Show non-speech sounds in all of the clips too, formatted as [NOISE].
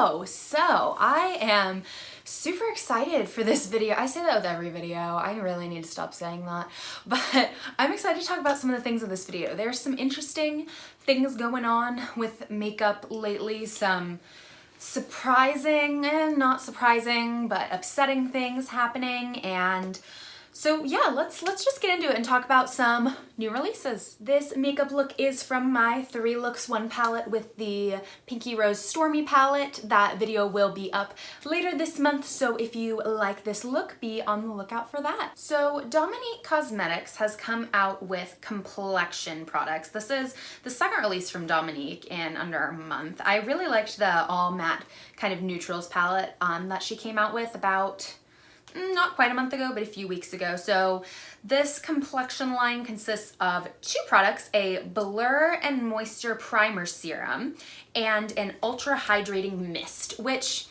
Hello! So, I am super excited for this video. I say that with every video. I really need to stop saying that. [LAUGHS] But I'm excited to talk about some of the things in this video. There's some interesting things going on with makeup lately, some surprising and not surprising, but upsetting things happening, and so yeah, let's let's just get into it and talk about some new releases. This makeup look is from my Three Looks One palette with the Pinky Rose Stormy palette. That video will be up later this month, so if you like this look, be on the lookout for that. So Dominique Cosmetics has come out with complexion products. This is the second release from Dominique in under a month. I really liked the all matte kind of neutrals palette um, that she came out with about Mm, not quite a month ago, but a few weeks ago. So this complexion line consists of two products, a Blur and Moisture Primer Serum and an Ultra Hydrating Mist, which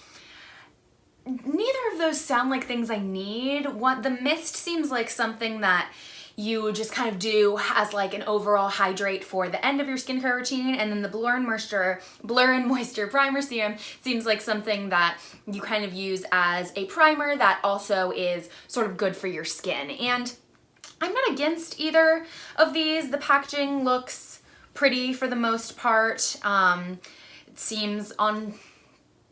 neither of those sound like things I need. What The mist seems like something that you just kind of do as like an overall hydrate for the end of your skincare routine and then the Blur and Moisture, Blur and Moisture Primer Serum seems like something that you kind of use as a primer that also is sort of good for your skin. And I'm not against either of these. The packaging looks pretty for the most part. Um, it seems on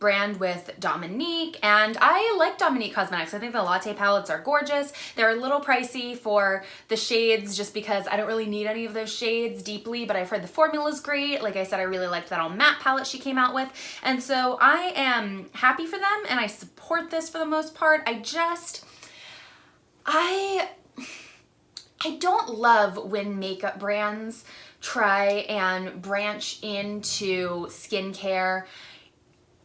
brand with Dominique and I like Dominique Cosmetics. I think the latte palettes are gorgeous. They're a little pricey for the shades just because I don't really need any of those shades deeply but I've heard the formula is great. Like I said I really liked that all matte palette she came out with and so I am happy for them and I support this for the most part. I just I I don't love when makeup brands try and branch into skincare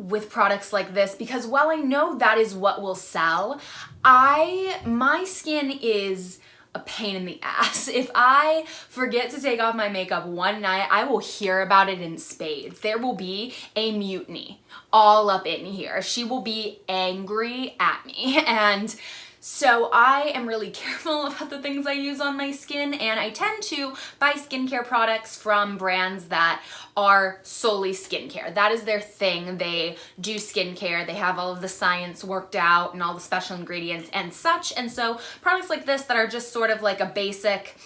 with products like this because while I know that is what will sell, I my skin is a pain in the [LAUGHS] ass. If I forget to take off my makeup one night, I will hear about it in spades. There will be a mutiny all up in here. She will be angry at me [LAUGHS] and so I am really [LAUGHS] careful about the things I use on my skin and I tend to buy skincare products from brands that are solely skincare. That is their thing. They do skincare. They have all of the science worked out and all the special ingredients and such. And so products like this that are just sort of like a basic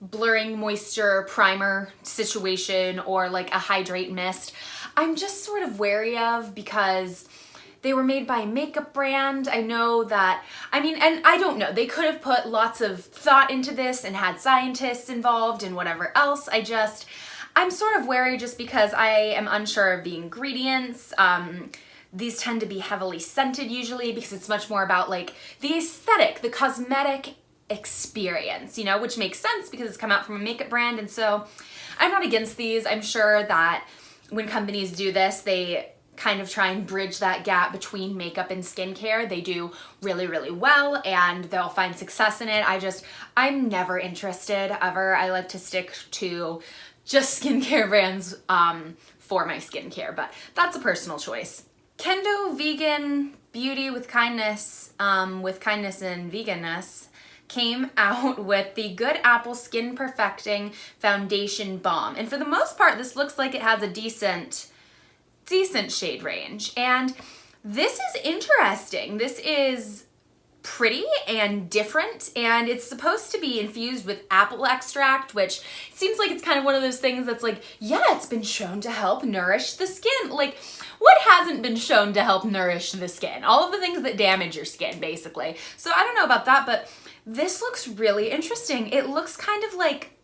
blurring moisture primer situation or like a hydrate mist, I'm just sort of wary of because they were made by a makeup brand. I know that, I mean, and I don't know, they could have put lots of thought into this and had scientists involved and whatever else. I just, I'm sort of wary just because I am unsure of the ingredients. Um, these tend to be heavily scented usually because it's much more about like the aesthetic, the cosmetic experience, you know, which makes sense because it's come out from a makeup brand. And so I'm not against these. I'm sure that when companies do this, they kind of try and bridge that gap between makeup and skincare. They do really, really well and they'll find success in it. I just, I'm never interested ever. I like to stick to just [LAUGHS] skincare brands um, for my skincare, but that's a personal choice. Kendo Vegan Beauty with Kindness, um, with kindness and veganness, came [LAUGHS] out with the Good Apple Skin Perfecting Foundation Balm. And for the most part, this looks like it has a decent decent shade range. And this is interesting. This is pretty and different. And it's supposed to be infused with apple extract which seems like it's kind of one of those things that's like yeah it's been shown to help nourish the skin. Like what hasn't been shown to help nourish the skin? All of the things that damage your skin basically. So I don't know about that but this looks really interesting. It looks kind of like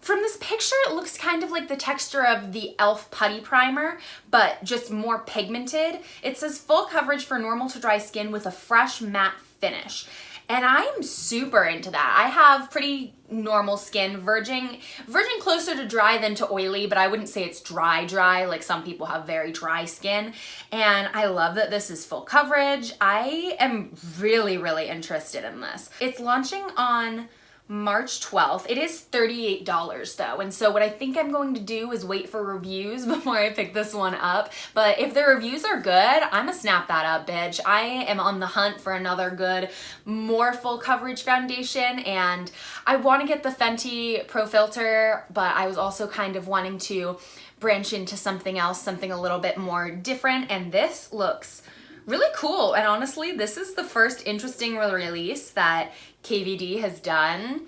from this picture, it looks kind of like the texture of the e.l.f. Putty Primer, but just more pigmented. It says full coverage for normal to dry skin with a fresh matte finish. And I'm super into that. I have pretty normal skin, verging, verging closer to dry than to oily, but I wouldn't say it's dry dry, like some people have very dry skin. And I love that this is full coverage. I am really, really interested in this. It's launching on March 12th. It is $38 though, and so what I think I'm going to do is wait for reviews [LAUGHS] before I pick this one up, but if the reviews are good, I'm gonna snap that up, bitch. I am on the hunt for another good, more full coverage foundation, and I wanna get the Fenty Pro Filter, but I was also kind of wanting to branch into something else, something a little bit more different. And this looks really cool. And honestly, this is the first interesting release that KVD has done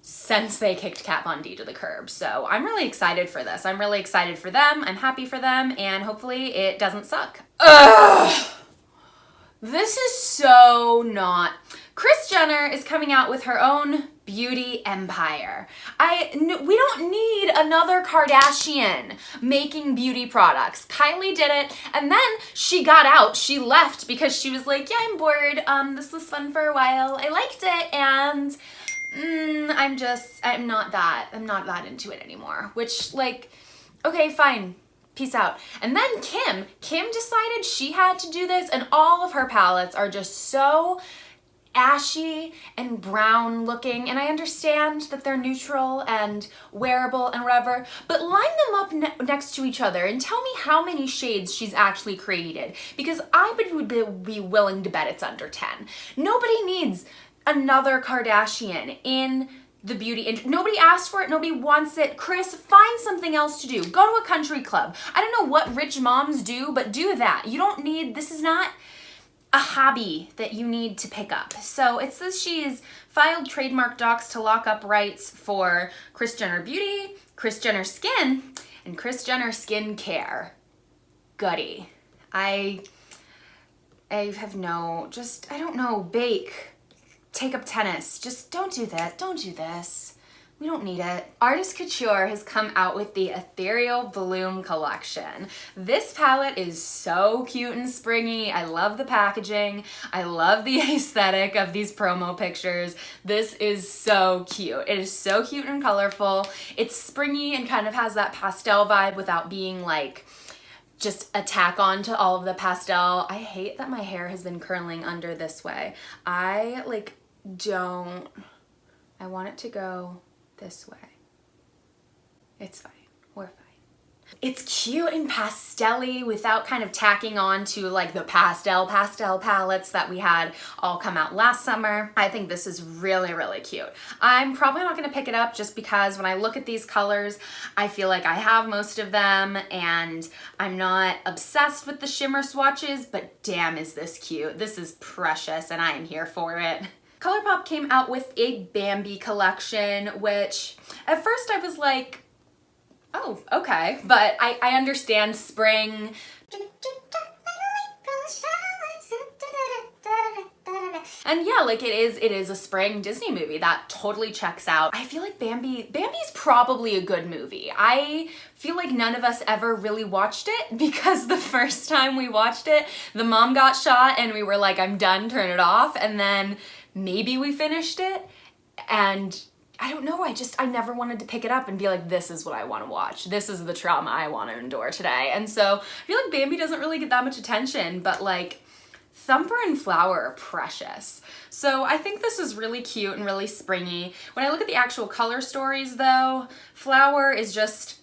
since they kicked Kat Von D to the curb. So I'm really excited for this. I'm really excited for them. I'm happy for them. And hopefully it doesn't suck. Ugh! This is so not. Kris Jenner is coming out with her own beauty empire. I we don't need another Kardashian making beauty products. Kylie did it and then she got out. She left because she was like, "Yeah, I'm bored. Um this was fun for a while. I liked it and mm, I'm just I'm not that. I'm not that into it anymore." Which like okay, fine peace out. And then Kim, Kim decided she had to do this and all of her palettes are just so ashy and brown looking and I understand that they're neutral and wearable and whatever but line them up ne next to each other and tell me how many shades she's actually created because I would be willing to bet it's under 10. Nobody needs another Kardashian in the beauty industry. Nobody asked for it. Nobody wants it. Kris, find something else to do. Go to a country club. I don't know what rich moms do, but do that. You don't need, this is not a hobby that you need to pick up. So it says she's filed trademark docs to lock up rights for Kris Jenner Beauty, Kris Jenner Skin, and Kris Jenner Skin Care. Gutty. I, I have no, just, I don't know, bake take up tennis. Just don't do that. Don't do this. We don't need it. Artist Couture has come out with the Ethereal Bloom collection. This palette is so cute and springy. I love the packaging. I love the [LAUGHS] aesthetic of these promo pictures. This is so cute. It is so cute and colorful. It's springy and kind of has that pastel vibe without being like just attack on to all of the pastel. I hate that my hair has been curling under this way. I like don't, I want it to go this way. It's fine, we're fine. It's cute and pastelly without kind of tacking on to like the pastel pastel palettes that we had all come out last summer. I think this is really, really cute. I'm probably not gonna pick it up just because when I look at these colors, I feel like I have most of them and I'm not obsessed with the shimmer swatches, but damn is this cute. This is precious and I am here for it. [LAUGHS] ColourPop came out with a Bambi collection, which at first I was like, oh, okay. But I, I understand spring. And yeah, like it is, it is a spring Disney movie that totally checks out. I feel like Bambi, Bambi's probably a good movie. I feel like none of us ever really watched it [LAUGHS] because the first time we watched it, the mom got shot and we were like, I'm done, turn it off. And then maybe we finished it and I don't know, I just, I never wanted to pick it up and be like, this is what I want to watch. This is the trauma I want to endure today. And so I feel like Bambi doesn't really get that much attention, but like Thumper and Flower are precious. So I think this is really cute and really springy. When I look at the actual color stories though, Flower is just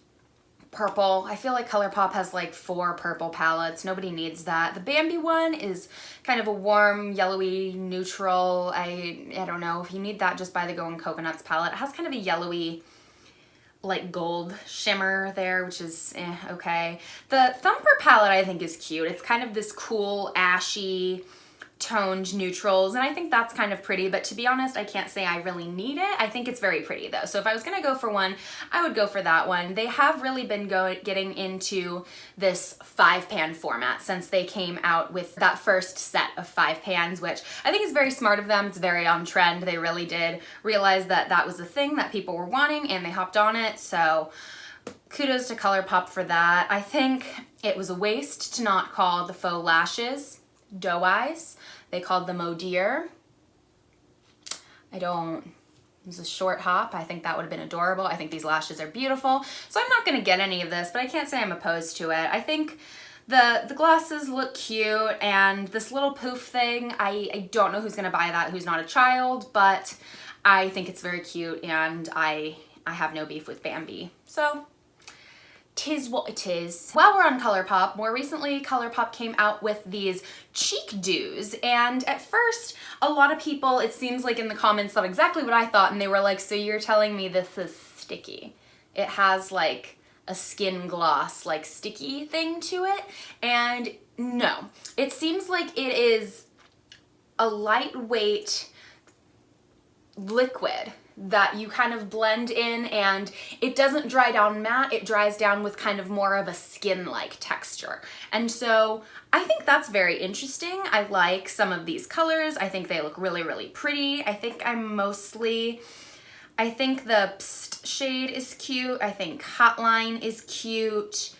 purple. I feel like ColourPop has like four purple palettes. Nobody needs that. The Bambi one is kind of a warm, yellowy, neutral. I, I don't know. If you need that, just buy the Going Coconuts palette. It has kind of a yellowy, like gold shimmer there, which is eh, okay. The Thumper palette I think is cute. It's kind of this cool, ashy, toned neutrals and I think that's kind of pretty but to be honest I can't say I really need it. I think it's very pretty though. So if I was gonna go for one I would go for that one. They have really been going getting into this five pan format since they came out with that first set of five pans which I think is very smart of them. It's very on trend. They really did realize that that was a thing that people were wanting and they hopped on it. So kudos to ColourPop for that. I think it was a waste to not call the faux lashes doe eyes. They called them Dear. I don't, it was a short hop. I think that would have been adorable. I think these lashes are beautiful. So I'm not gonna get any of this, but I can't say I'm opposed to it. I think the, the glasses look cute and this little poof thing, I, I don't know who's gonna buy that, who's not a child, but I think it's very cute and I, I have no beef with Bambi. So tis what it is. While we're on ColourPop, more recently ColourPop came out with these cheek dews and at first a lot of people, it seems like in the comments thought exactly what I thought and they were like, so you're telling me this is sticky. It has like a skin gloss like sticky thing to it and no it seems like it is a lightweight liquid that you kind of blend in and it doesn't dry down matte, it dries down with kind of more of a skin-like texture. And so I think that's very interesting. I like some of these colors. I think they look really, really pretty. I think I'm mostly, I think the Pst shade is cute. I think Hotline is cute.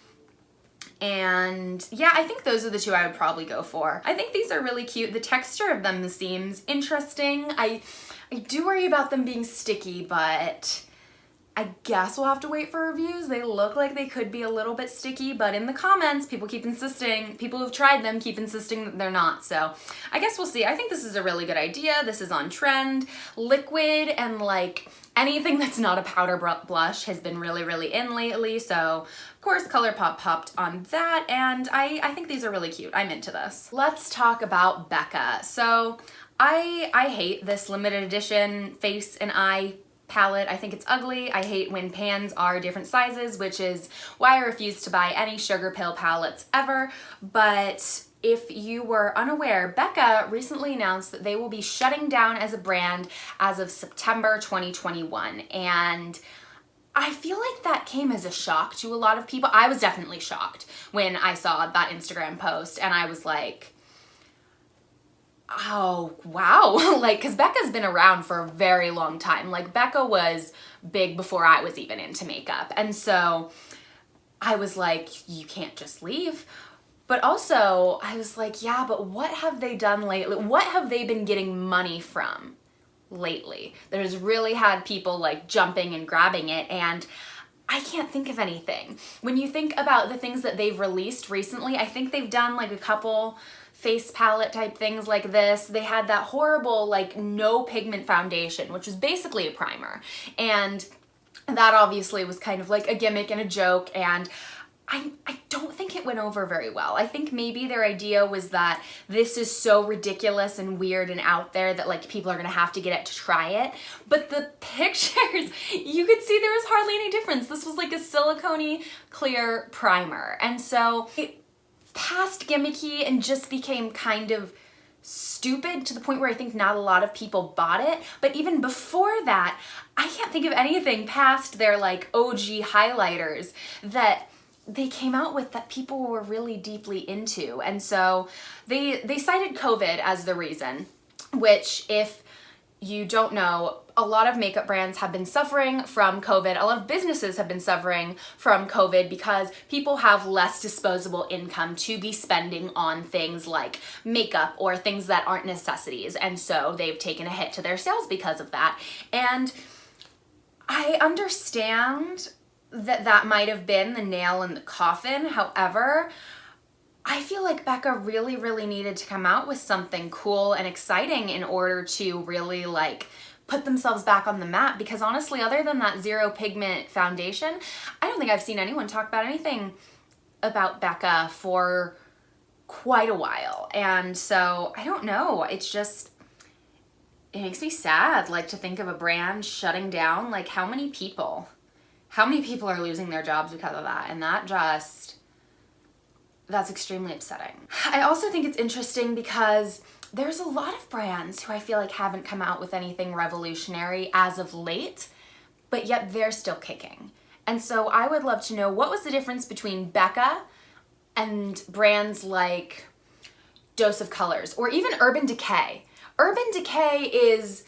And yeah, I think those are the two I would probably go for. I think these are really cute. The texture of them seems interesting. I, I do worry about them being sticky, but I guess we'll have to wait for reviews. They look like they could be a little bit sticky, but in the comments, people keep insisting, people who've tried them keep insisting that they're not. So I guess we'll see. I think this is a really good idea. This is on trend. Liquid and like anything that's not a powder blush has been really, really in lately. So of course ColourPop popped on that and I, I think these are really cute. I'm into this. Let's talk about Becca. So I, I hate this limited edition face and eye palette. I think it's ugly. I hate when pans are different sizes, which is why I refuse to buy any Sugarpill palettes ever. But if you were unaware, Becca recently announced that they will be shutting down as a brand as of September 2021. And I feel like that came as a shock to a lot of people. I was definitely shocked when I saw that Instagram post and I was like, oh, wow. [LAUGHS] like, because Becca's been around for a very long time. Like, Becca was big before I was even into makeup. And so I was like, you can't just leave. But also, I was like, yeah, but what have they done lately? What have they been getting money from lately that has really had people like jumping and grabbing it? And I can't think of anything. When you think about the things that they've released recently, I think they've done like a couple face palette type things like this. They had that horrible like no pigment foundation, which was basically a primer. And that obviously was kind of like a gimmick and a joke and I, I don't think it went over very well. I think maybe their idea was that this is so ridiculous and weird and out there that like people are gonna have to get it to try it. But the [LAUGHS] pictures, you could see there was hardly any difference. This was like a silicone clear primer. And so it past gimmicky and just became kind of stupid to the point where I think not a lot of people bought it. But even before that, I can't think of anything past their like OG highlighters that they came out with that people were really deeply into. And so they, they cited COVID as the reason, which if you don't know, a lot of makeup brands have been suffering from COVID. A lot of businesses have been suffering from COVID because people have less disposable income to be spending on things like makeup or things that aren't necessities. And so they've taken a hit to their sales because of that. And I understand that that might have been the nail in the coffin. However, I feel like Becca really, really needed to come out with something cool and exciting in order to really like put themselves back on the map because honestly, other than that zero pigment foundation, I don't think I've seen anyone talk about anything about Becca for quite a while. And so I don't know, it's just, it makes me sad like to think of a brand shutting down. Like how many people, how many people are losing their jobs because of that? And that just, that's extremely upsetting. I also think it's interesting because there's a lot of brands who I feel like haven't come out with anything revolutionary as of late, but yet they're still kicking. And so I would love to know what was the difference between Becca and brands like Dose of Colors or even Urban Decay. Urban Decay is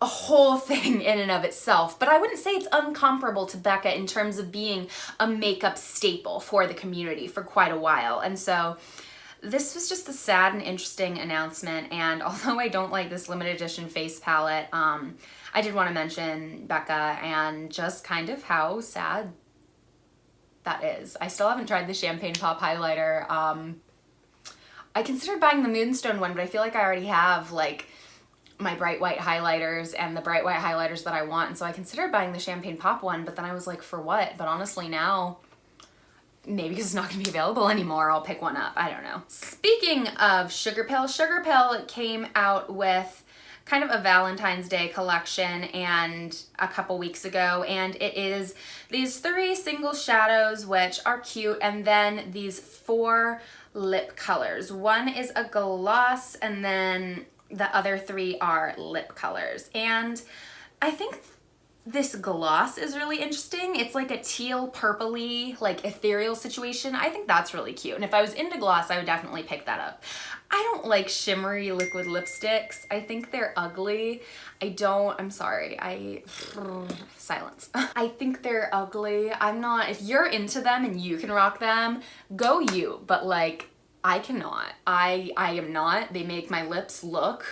a whole [LAUGHS] thing in and of itself, but I wouldn't say it's uncomparable to Becca in terms of being a makeup staple for the community for quite a while. And so this was just a sad and interesting announcement, and [LAUGHS] although I don't like this limited edition face palette, um, I did want to mention Becca and just kind of how sad that is. I still haven't tried the Champagne Pop highlighter. Um, I considered buying the Moonstone one, but I feel like I already have like my bright white highlighters and the bright white highlighters that I want. And so I considered buying the Champagne Pop one, but then I was like, for what? But honestly now, maybe because it's not gonna be available anymore, I'll pick one up. I don't know. Speaking of Sugarpill, Sugar Pill came out with kind of a Valentine's Day collection and a couple weeks ago and it is these three single shadows which are cute and then these four lip colors. One is a gloss and then the other three are lip colors and I think this gloss is really interesting. It's like a teal purpley, like ethereal situation. I think that's really cute. And if I was into gloss, I would definitely pick that up. I don't like shimmery liquid lipsticks. I think they're ugly. I don't, I'm sorry, I, [SIGHS] silence. [LAUGHS] I think they're ugly. I'm not, if you're into them and you can rock them, go you. But like, I cannot. I, I am not. They make my lips look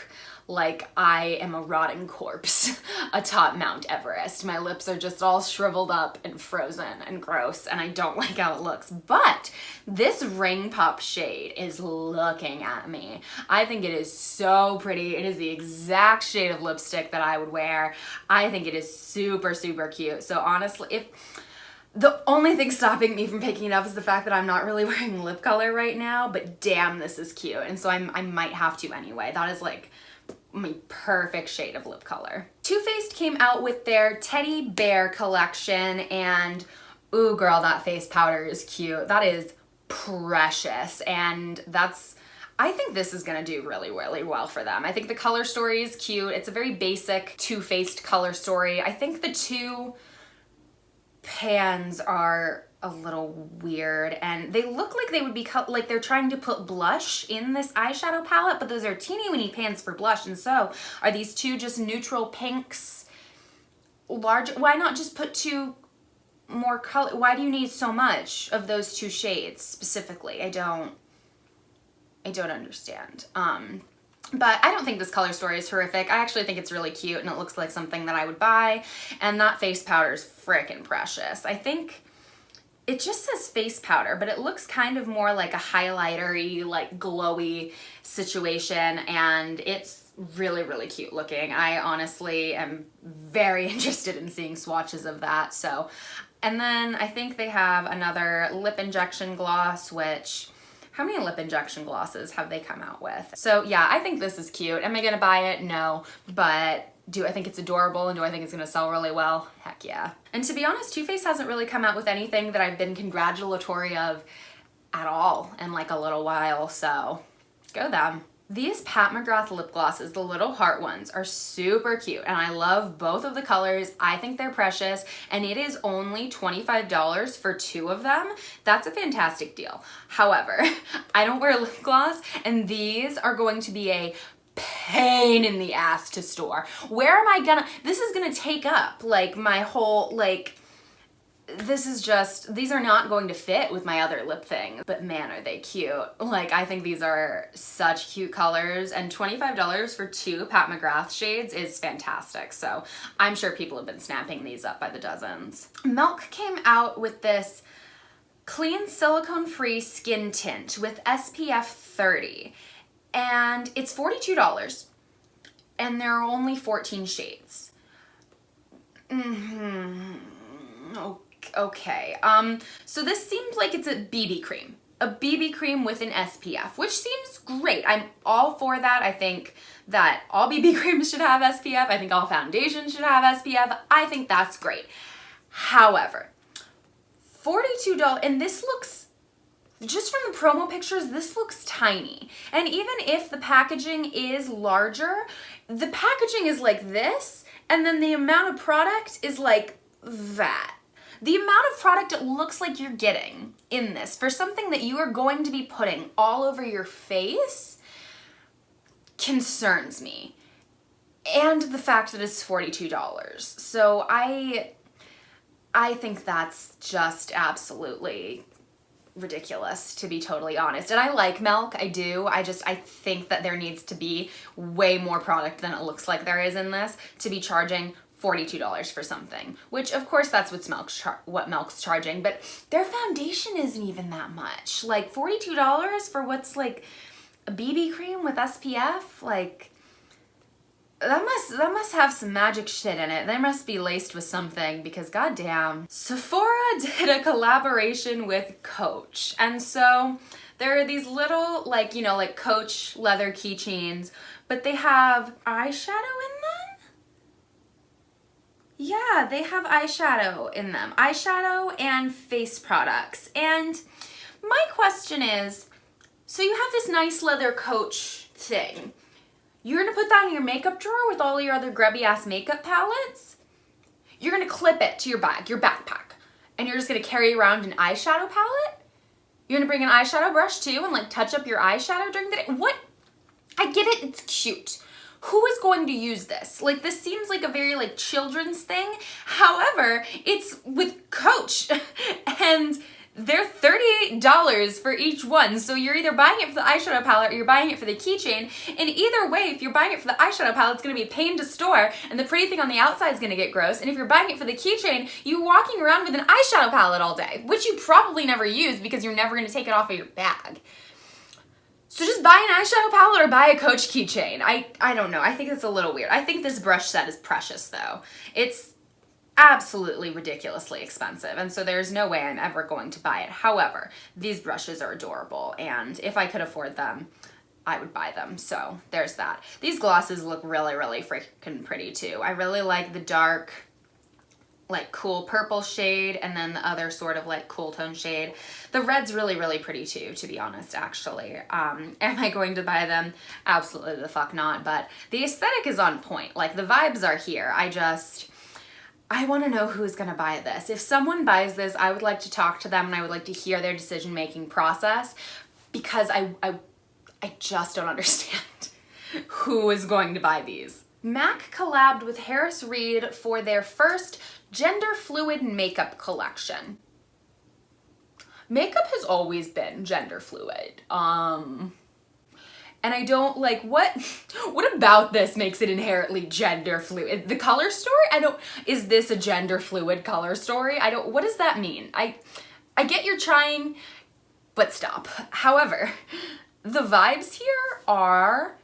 like I am a rotting corpse [LAUGHS] atop Mount Everest. My lips are just all shriveled up and frozen and gross and I don't [LAUGHS] like how it looks. But this Ring Pop shade is looking at me. I think it is so pretty. It is the exact shade of lipstick that I would wear. I think it is super, super cute. So honestly, if the only thing stopping me from picking it up is the fact that I'm not really [LAUGHS] wearing lip color right now, but damn, this is cute. And so I'm, I might have to anyway. That is like my perfect shade of lip color. Too Faced came out with their Teddy Bear collection and ooh girl, that face powder is cute. That is precious and that's I think this is gonna do really, really well for them. I think the color story is cute. It's a very basic Too Faced color story. I think the two pans are a little weird and they look like they would be like they're trying to put blush in this eyeshadow palette but those are teeny weeny pans for blush and so are these two just neutral pinks large why not just put two more color why do you need so much of those two shades specifically I don't I don't understand um but I don't think this color story is horrific. I actually think it's really cute and it looks like something that I would buy. And that face powder is freaking precious. I think it just says face powder, but it looks kind of more like a highlightery, like glowy situation, and it's really, really cute looking. I honestly am very [LAUGHS] interested in seeing swatches of that, so. And then I think they have another lip injection gloss, which how many lip injection glosses have they come out with? So yeah, I think this is cute. Am I gonna buy it? No, but do I think it's adorable and do I think it's gonna sell really well? Heck yeah. And to be honest, Too Faced hasn't really come out with anything that I've been congratulatory of at all in like a little while, so go them. These Pat McGrath lip glosses, the little heart ones, are super cute and I love both of the colors. I think they're precious and it is only $25 for two of them. That's a fantastic deal. However, [LAUGHS] I don't wear lip gloss and these are going to be a pain in the ass to store. Where am I gonna, this is gonna take up like my whole, like, this is just, these are not going to fit with my other lip things, but man, are they cute. Like, I think these are such cute colors and $25 for two Pat McGrath shades is fantastic. So I'm sure people have been snapping these up by the dozens. Milk came out with this clean silicone-free skin tint with SPF 30 and it's $42 and there are only 14 shades. Mm hmm Okay, um, so this seems like it's a BB cream. A BB cream with an SPF, which seems great. I'm all for that. I think that all BB [LAUGHS] creams should have SPF. I think all foundations should have SPF. I think that's great. However, $42, and this looks just from the promo pictures, this looks tiny. And even if the packaging is larger, the packaging is like this, and then the amount of product is like that. The amount of product it looks like you're getting in this for something that you are going to be putting all over your face concerns me. And the fact that it's $42. So I I think that's just absolutely ridiculous to be totally honest. And I like milk, I do. I just, I think that there needs to be way more product than it looks like there is in this to be charging $42 for something, which of course that's what's milk's what milk's charging, but their foundation isn't even that much. Like $42 for what's like a BB cream with SPF, like that must that must have some magic shit in it. They must be laced with something because goddamn. Sephora [LAUGHS] did a collaboration with Coach. And so There are these little, like, you know, like Coach leather keychains, but they have eyeshadow in them? Yeah, they have eyeshadow in them. Eyeshadow and face products. And my question is, so you have this nice leather Coach thing. You're gonna put that in your makeup drawer with all your other grubby ass makeup palettes? You're gonna clip it to your bag, your backpack, and you're just gonna carry around an eyeshadow palette? You're gonna bring an eyeshadow brush too and like touch up your eyeshadow during the day? What? I get it, it's cute. Who is going to use this? Like this seems like a very like children's thing. However, it's with Coach [LAUGHS] and they're $38 for each one. So you're either buying it for the eyeshadow palette or you're buying it for the keychain. And either way, if you're buying it for the eyeshadow palette, it's gonna be a pain to store and the pretty thing on the outside is gonna get gross. And if you're buying it for the keychain, you're walking around with an eyeshadow palette all day, which you probably never use because you're never gonna take it off of your bag. So just buy an eyeshadow palette or buy a Coach keychain. I, I don't know. I think it's a little weird. I think this brush set is precious though. It's absolutely ridiculously expensive and so there's no way I'm ever going to buy it. However, these brushes are adorable and if I could afford them, I would buy them. So there's that. These glosses look really, really freaking pretty too. I really like the dark, like cool purple shade and then the other sort of like cool tone shade. The red's really, really pretty too, to be honest, actually. Um, [LAUGHS] am I going to buy them? Absolutely the fuck not, but the aesthetic is on point. Like the vibes are here. I just, I want to know who's going to buy this. If someone buys this, I would like to talk to them and I would like to hear their decision-making process because I, I, I just don't [LAUGHS] understand who is going to buy these. MAC collabed with Harris Reed for their first gender fluid makeup collection. Makeup has always been gender fluid. Um, and I don't like what [LAUGHS] what about this makes it inherently gender fluid the color story I don't is this a gender fluid color story I don't what does that mean I I get you're trying but stop however the vibes here are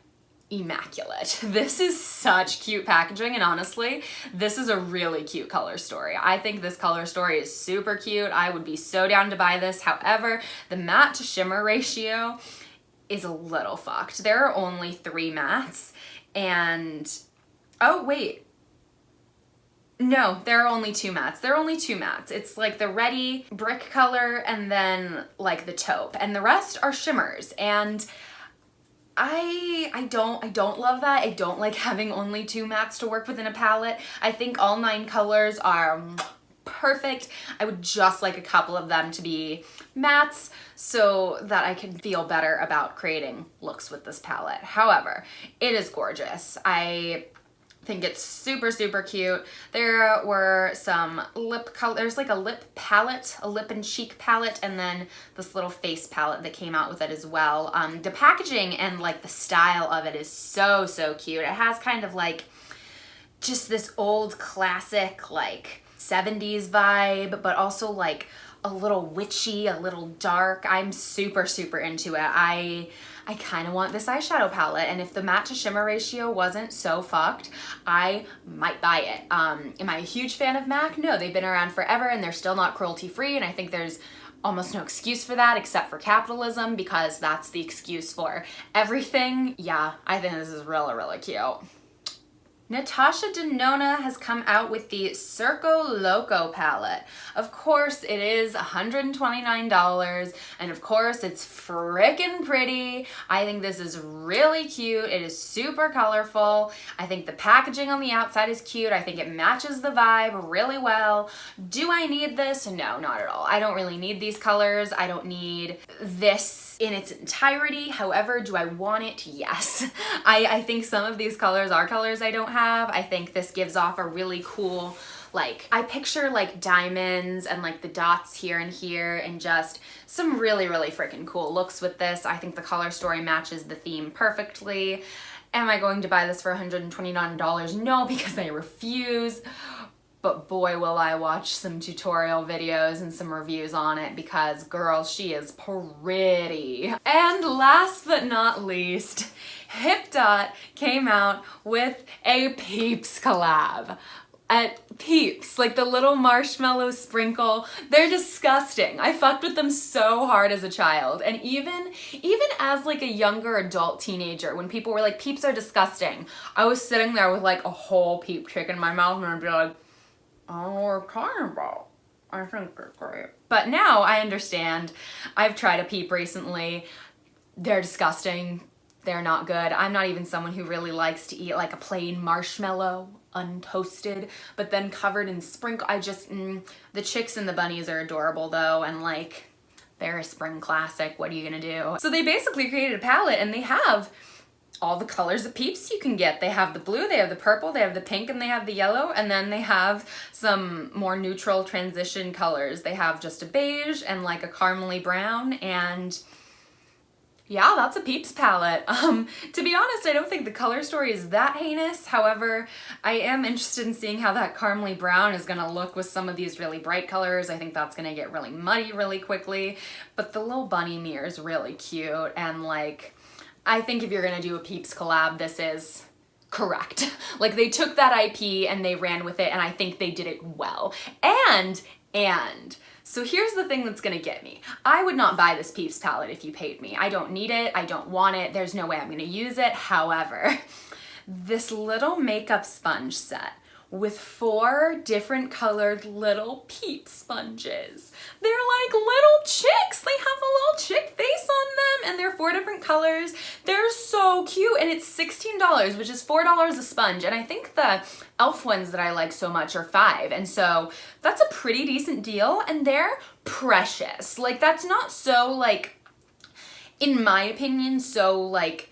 immaculate. [LAUGHS] This is such cute packaging and honestly, this is a really cute color story. I think this color story is super cute. I would be so down to buy this. However, the matte to shimmer ratio is a little fucked. There are only three mattes and, oh wait, no, there are only two mattes. There are only two mattes. It's like the ready brick color and then like the taupe and the rest are shimmers and I I don't I don't love that. I don't like [LAUGHS] having only two mattes to work with in a palette. I think all nine colors are perfect. I would just like a couple of them to be mattes so that I can feel better about creating looks with this palette. However, it is gorgeous. I think it's super, super cute. There were some lip color, there's like a lip palette, a lip and cheek palette, and then this little face palette that came out with it as well. Um, the packaging and like the style of it is so, so cute. It has kind of like just this old classic like 70s vibe, but also like a little witchy, a little dark. I'm super, super into it. I I kind of want this eyeshadow palette and if the matte to shimmer ratio wasn't so fucked, I might buy it. Um, am I a huge fan of MAC? No, they've been around forever and they're still not cruelty free and I think there's almost no excuse for that except for capitalism because that's the excuse for everything. Yeah, I think this is really, really cute. Natasha Denona has come out with the Circo Loco palette. Of course, it is $129, and of course, it's freaking pretty. I think this is really cute. It is super colorful. I think the packaging on the outside is cute. I think it matches the vibe really well. Do I need this? No, not at all. I don't really need these colors. I don't need this in its entirety. However, do I want it? Yes. [LAUGHS] I, I think some of these colors are colors I don't have. I think this gives off a really cool like I picture like diamonds and like the dots here and here and just some really really freaking cool looks with this I think the color story matches the theme perfectly am I going to buy this for $129 no because I refuse but boy will I watch some tutorial videos and some reviews on it because girl, she is pretty. And last but not least, Hipdot came out with a Peeps collab. at Peeps, like the little marshmallow sprinkle. They're disgusting. I fucked with them so hard as a child. And even, even as like a younger adult teenager, when people were like, Peeps are disgusting, I was sitting there with like a whole Peep chick in my mouth and I'd be like, Talking about. I think they're great. But now I understand. I've tried a Peep recently. They're disgusting. They're not good. I'm not even someone who really likes to eat like a plain marshmallow untoasted, but then covered in sprinkle. I just, mm, the chicks and the bunnies are adorable though, and like, they're a spring classic. What are you gonna do? So they basically created a palette and they have all the colors of peeps you can get. They have the blue, they have the purple, they have the pink, and they have the yellow, and then they have some more neutral transition colors. They have just a beige and like a caramely brown, and yeah, that's a Peeps palette. [LAUGHS] Um, to be honest, I don't think the color story is that heinous. However, I am interested in seeing how that caramely brown is gonna look with some of these really bright colors. I think that's gonna get really muddy really quickly. But the little bunny mirror is really cute and like, I think if you're gonna do a Peeps collab, this is correct. [LAUGHS] like they took that IP and they ran with it and I think they did it well. And, and, so here's the thing that's gonna get me. I would not buy this Peeps palette if you paid me. I don't need it, I don't want it, there's no way I'm gonna use it. However, [LAUGHS] this little makeup sponge set with four different colored little peep sponges. They're like little chicks. They have a little chick face on them and they're four different colors. They're so cute and it's $16, which is $4 a sponge. And I think the e.l.f. ones that I like so much are five. And so that's a pretty decent deal and they're precious. Like that's not so like, in my opinion, so like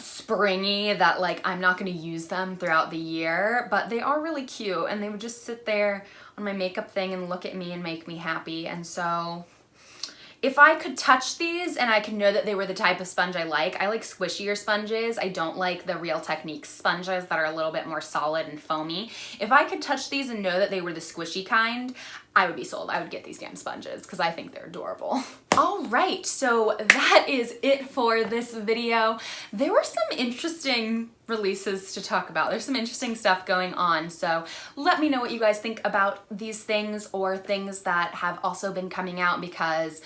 springy that like I'm not to use them throughout the year, but they are really cute and they would just sit there on my makeup thing and look at me and make me happy. And so if I could touch these and I could know that they were the type of sponge I like, I like squishier sponges. I don't like the Real Techniques sponges that are a little bit more solid and foamy. If I could touch these and know that they were the squishy kind, I would be sold. I would get these damn sponges because I think they're adorable. [LAUGHS] All right, so that is it for this video. There were some interesting releases to talk about. There's some interesting stuff going on, so let me know what you guys think about these things or things that have also been coming out because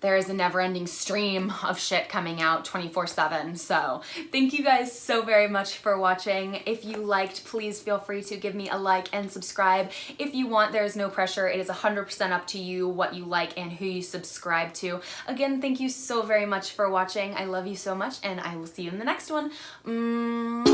there is a never-ending stream of shit coming out 24-7. So thank you guys so very much for watching. If you liked, please feel free to give me a like and subscribe. If you want, there is no pressure. It is 100% up to you what you like and who you subscribe to. Again, thank you so very much for watching. I love you so much and I will see you in the next one. Mm